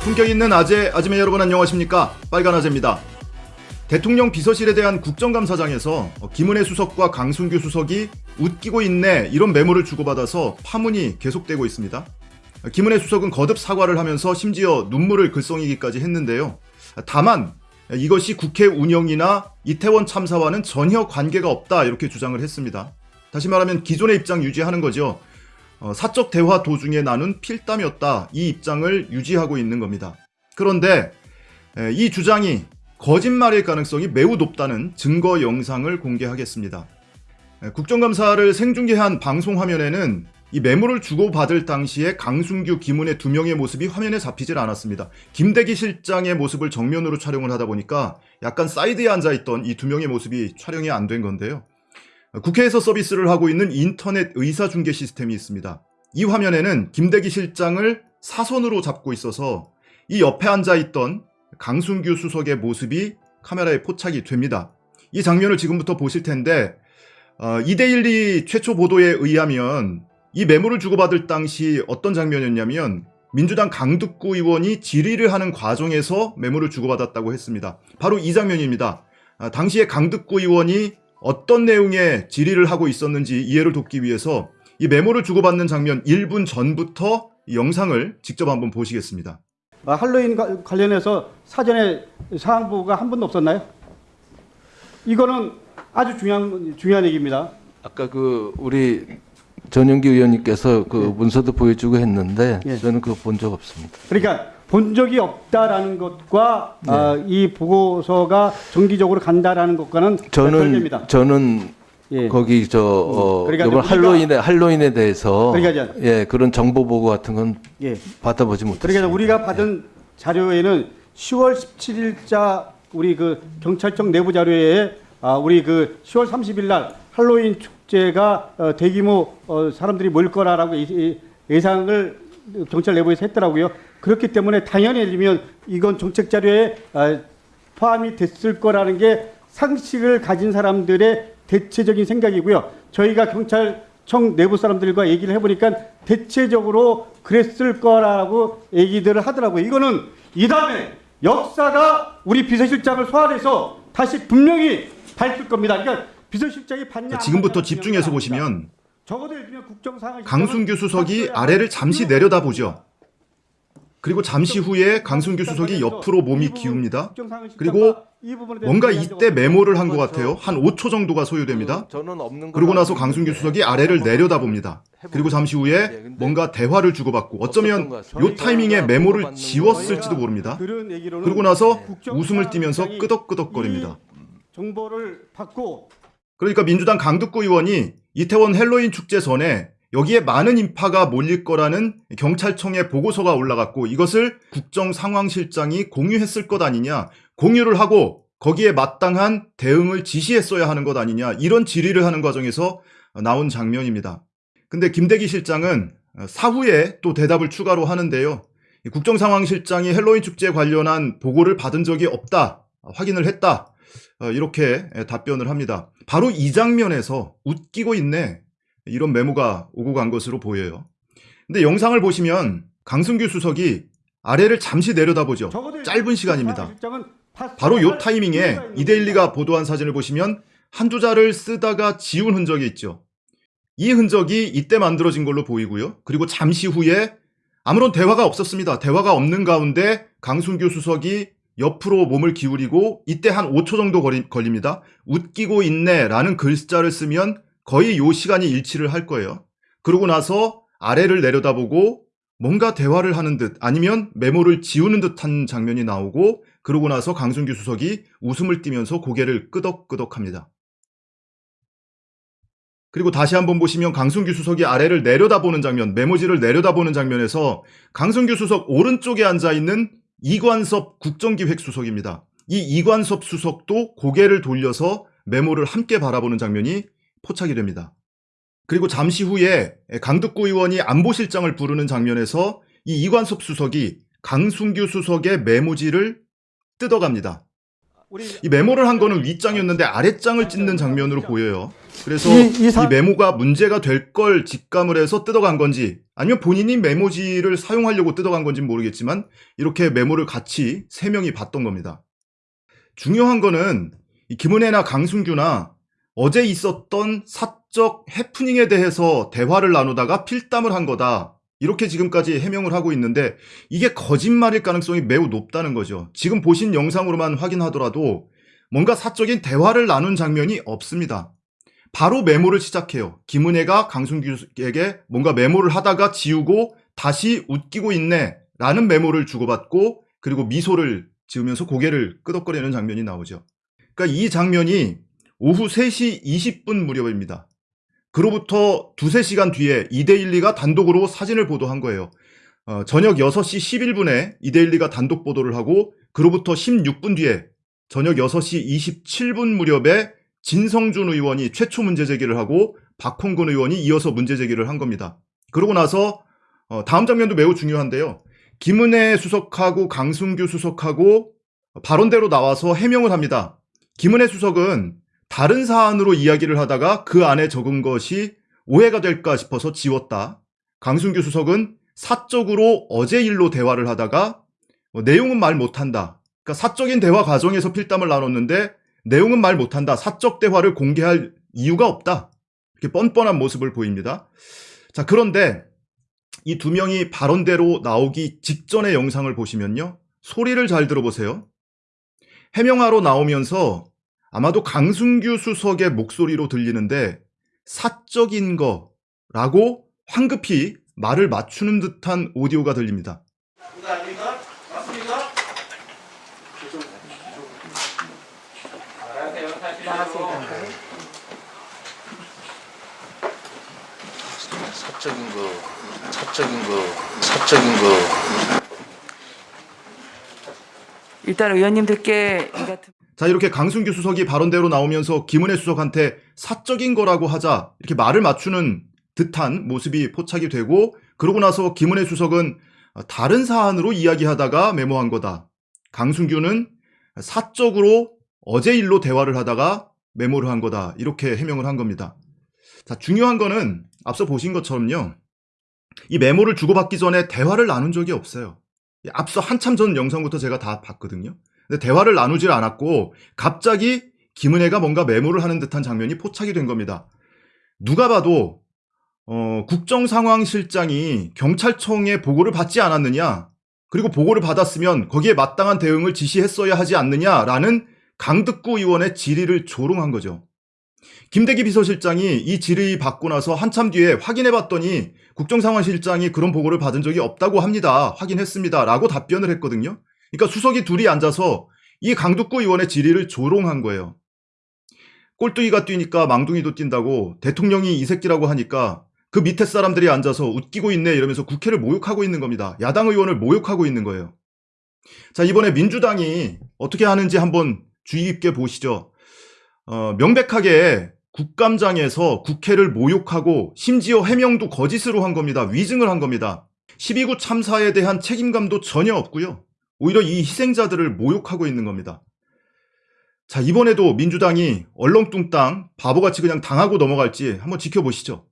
품격 있는 아재, 아지매 여러분 안녕하십니까? 빨간 아재입니다. 대통령 비서실에 대한 국정감사장에서 김은혜 수석과 강순규 수석이 웃기고 있네 이런 메모를 주고받아서 파문이 계속되고 있습니다. 김은혜 수석은 거듭 사과를 하면서 심지어 눈물을 글썽이기까지 했는데요. 다만 이것이 국회 운영이나 이태원 참사와는 전혀 관계가 없다 이렇게 주장을 했습니다. 다시 말하면 기존의 입장 유지하는 거죠. 어, 사적 대화 도중에 나눈 필담이었다 이 입장을 유지하고 있는 겁니다. 그런데 에, 이 주장이 거짓말일 가능성이 매우 높다는 증거 영상을 공개하겠습니다. 에, 국정감사를 생중계한 방송 화면에는 이 메모를 주고받을 당시에 강순규, 김은혜 두 명의 모습이 화면에 잡히질 않았습니다. 김대기 실장의 모습을 정면으로 촬영을 하다 보니까 약간 사이드에 앉아있던 이 두 명의 모습이 촬영이 안 된 건데요. 국회에서 서비스를 하고 있는 인터넷 의사중계 시스템이 있습니다. 이 화면에는 김대기 실장을 사선으로 잡고 있어서 이 옆에 앉아있던 강순규 수석의 모습이 카메라에 포착이 됩니다. 이 장면을 지금부터 보실 텐데 어, 2대1리 최초 보도에 의하면 이 메모를 주고받을 당시 어떤 장면이었냐면 민주당 강득구 의원이 질의를 하는 과정에서 메모를 주고받았다고 했습니다. 바로 이 장면입니다. 아, 당시에 강득구 의원이 어떤 내용의 질의를 하고 있었는지 이해를 돕기 위해서 이 메모를 주고받는 장면 1분 전부터 이 영상을 직접 한번 보시겠습니다. 아, 할로윈 가- 관련해서 사전에 사항 보고가 한 번도 없었나요? 이거는 아주 중요한 중요한 얘기입니다. 아까 그 우리 전용기 의원님께서 그 문서도 보여주고 했는데 예. 저는 그거 본 적 없습니다. 그러니까 본 적이 없다라는 것과 네. 아, 이 보고서가 정기적으로 간다라는 것과는 저는 별개입니다. 저는 예. 거기 저 어, 그러니까 이번 할로윈에 할로윈에 대해서 그러니까 예 그런 정보 보고 같은 건 예. 받아보지 못했습니다. 그러니까 우리가 받은 자료에는 10월 17일자 우리 그 경찰청 내부 자료에 아, 우리 그 10월 30일 날 할로윈 축제가 어, 대규모 어, 사람들이 모일 거라라고 예- 예- 예상을 경찰 내부에서 했더라고요. 그렇기 때문에 당연히 예를 이건 정책 자료에 아, 포함이 됐을 거라는 게 상식을 가진 사람들의 대체적인 생각이고요. 저희가 경찰청 내부 사람들과 얘기를 해보니까 대체적으로 그랬을 거라고 얘기들을 하더라고요. 이거는 이 다음에 역사가 우리 비서실장을 소환해서 다시 분명히 밝힐 겁니다. 그러니까 비서실장이 받냐 자, 안 지금부터 집중해서 보시면 강순규 수석이 아래를 잠시 내려다보죠. 그리고 잠시 후에 강승규 수석이 옆으로 몸이 기웁니다. 그리고 뭔가 이때 메모를 한 것 같아요. 한 5초 정도가 소요됩니다. 그 그러고 나서 김은혜 수석이 아래를 내려다봅니다. 그리고 잠시 예, 후에 뭔가 대화를 주고받고 어쩌면 요 타이밍에 메모를 지웠을지도 모릅니다. 그러고 나서 국정 웃음을 띠면서 끄덕끄덕거립니다. 정보를 받고 그러니까 민주당 강득구 의원이 이태원 헬로윈 축제 전에 여기에 많은 인파가 몰릴 거라는 경찰청의 보고서가 올라갔고 이것을 국정상황실장이 공유했을 것 아니냐 공유를 하고 거기에 마땅한 대응을 지시했어야 하는 것 아니냐 이런 질의를 하는 과정에서 나온 장면입니다. 근데 김대기 실장은 사후에 또 대답을 추가로 하는데요. 이 국정상황실장이 헬로윈 축제에 관련한 보고를 받은 적이 없다. 확인을 했다. 어, 이렇게 답변을 합니다. 바로 이 장면에서 웃기고 있네. 이런 메모가 오고 간 것으로 보여요. 근데 영상을 보시면 강승규 수석이 아래를 잠시 내려다보죠. 짧은 시간입니다. 실장은 파- 바로 요할 타이밍에 이데일리가 보도한 사진을 보시면 한두 자를 쓰다가 지운 흔적이 있죠. 이 흔적이 이때 만들어진 걸로 보이고요. 그리고 잠시 후에 아무런 대화가 없었습니다. 대화가 없는 가운데 강순규 수석이 옆으로 몸을 기울이고 이때 한 5초 정도 걸립니다. 웃기고 있네 라는 글자를 쓰면 거의 요 시간이 일치를 할 거예요. 그러고 나서 아래를 내려다보고 뭔가 대화를 하는 듯 아니면 메모를 지우는 듯한 장면이 나오고 그러고 나서 강순규 수석이 웃음을 띠면서 고개를 끄덕끄덕합니다. 그리고 다시 한번 보시면 강순규 수석이 아래를 내려다보는 장면, 메모지를 내려다보는 장면에서 강순규 수석 오른쪽에 앉아 있는 이관섭 국정기획수석입니다. 이 이관섭 수석도 고개를 돌려서 메모를 함께 바라보는 장면이 포착이 됩니다. 그리고 잠시 후에 강득구 의원이 안보실장을 부르는 장면에서 이 이관섭 수석이 강순규 수석의 메모지를 뜯어갑니다. 이 메모를 한 거는 윗장이었는데 아랫장을 찢는 장면으로 보여요. 그래서 이- 이, 이 사- 메모가 문제가 될 걸 직감을 해서 뜯어간 건지 아니면 본인이 메모지를 사용하려고 뜯어간 건지 는 모르겠지만 이렇게 메모를 같이 세 명이 봤던 겁니다. 중요한 거는 이 김은혜나 강순규나 어제 있었던 사적 해프닝에 대해서 대화를 나누다가 필담을 한 거다. 이렇게 지금까지 해명을 하고 있는데 이게 거짓말일 가능성이 매우 높다는 거죠. 지금 보신 영상으로만 확인하더라도 뭔가 사적인 대화를 나눈 장면이 없습니다. 바로 메모를 시작해요. 김은혜가 강순규에게 뭔가 메모를 하다가 지우고 다시 웃기고 있네 라는 메모를 주고받고 그리고 미소를 지으면서 고개를 끄덕거리는 장면이 나오죠. 그러니까 이 장면이 오후 3시 20분 무렵입니다. 그로부터 두세 시간 뒤에 이데일리가 단독으로 사진을 보도한 거예요. 어, 저녁 6시 11분에 이데일리가 단독 보도를 하고 그로부터 16분 뒤에 저녁 6시 27분 무렵에 진성준 의원이 최초 문제 제기를 하고 박홍근 의원이 이어서 문제 제기를 한 겁니다. 그러고 나서 어, 다음 장면도 매우 중요한데요. 김은혜 수석하고 강순규 수석하고 발언대로 나와서 해명을 합니다. 김은혜 수석은 다른 사안으로 이야기를 하다가 그 안에 적은 것이 오해가 될까 싶어서 지웠다. 강순규 수석은 사적으로 어제 일로 대화를 하다가 뭐 내용은 말 못한다. 그러니까 사적인 대화 과정에서 필담을 나눴는데 내용은 말 못한다. 사적 대화를 공개할 이유가 없다. 이렇게 뻔뻔한 모습을 보입니다. 자, 그런데 이 두 명이 발언대로 나오기 직전의 영상을 보시면요. 소리를 잘 들어보세요. 해명하러 나오면서 아마도 강순규 수석의 목소리로 들리는데 사적인 거라고 황급히 말을 맞추는 듯한 오디오가 들립니다. 사적인 거, 사적인 거, 사적인 거. 일단 의원님들께 자, 이렇게 강순규 수석이 발언대로 나오면서 김은혜 수석한테 사적인 거라고 하자 이렇게 말을 맞추는 듯한 모습이 포착이 되고 그러고 나서 김은혜 수석은 다른 사안으로 이야기하다가 메모한 거다. 강순규는 사적으로 어제 일로 대화를 하다가 메모를 한 거다. 이렇게 해명을 한 겁니다. 자, 중요한 거는 앞서 보신 것처럼요. 이 메모를 주고받기 전에 대화를 나눈 적이 없어요. 앞서 한참 전 영상부터 제가 다 봤거든요. 근데 대화를 나누질 않았고 갑자기 김은혜가 뭔가 메모를 하는 듯한 장면이 포착이 된 겁니다. 누가 봐도 어, 국정상황실장이 경찰청의 보고를 받지 않았느냐 그리고 보고를 받았으면 거기에 마땅한 대응을 지시했어야 하지 않느냐라는 강득구 의원의 질의를 조롱한 거죠. 김대기 비서실장이 이 질의 받고 나서 한참 뒤에 확인해 봤더니 국정상황실장이 그런 보고를 받은 적이 없다고 합니다. 확인했습니다. 라고 답변을 했거든요. 그러니까 수석이 둘이 앉아서 이 강득구 의원의 질의를 조롱한 거예요. 꼴뚜기가 뛰니까 망둥이도 뛴다고 대통령이 이 새끼라고 하니까 그 밑에 사람들이 앉아서 웃기고 있네 이러면서 국회를 모욕하고 있는 겁니다. 야당 의원을 모욕하고 있는 거예요. 자, 이번에 민주당이 어떻게 하는지 한번 주의 깊게 보시죠. 어, 명백하게 국감장에서 국회를 모욕하고 심지어 해명도 거짓으로 한 겁니다. 위증을 한 겁니다. 12구 참사에 대한 책임감도 전혀 없고요. 오히려 이 희생자들을 모욕하고 있는 겁니다. 자, 이번에도 민주당이 얼렁뚱땅 바보같이 그냥 당하고 넘어갈지 한번 지켜보시죠.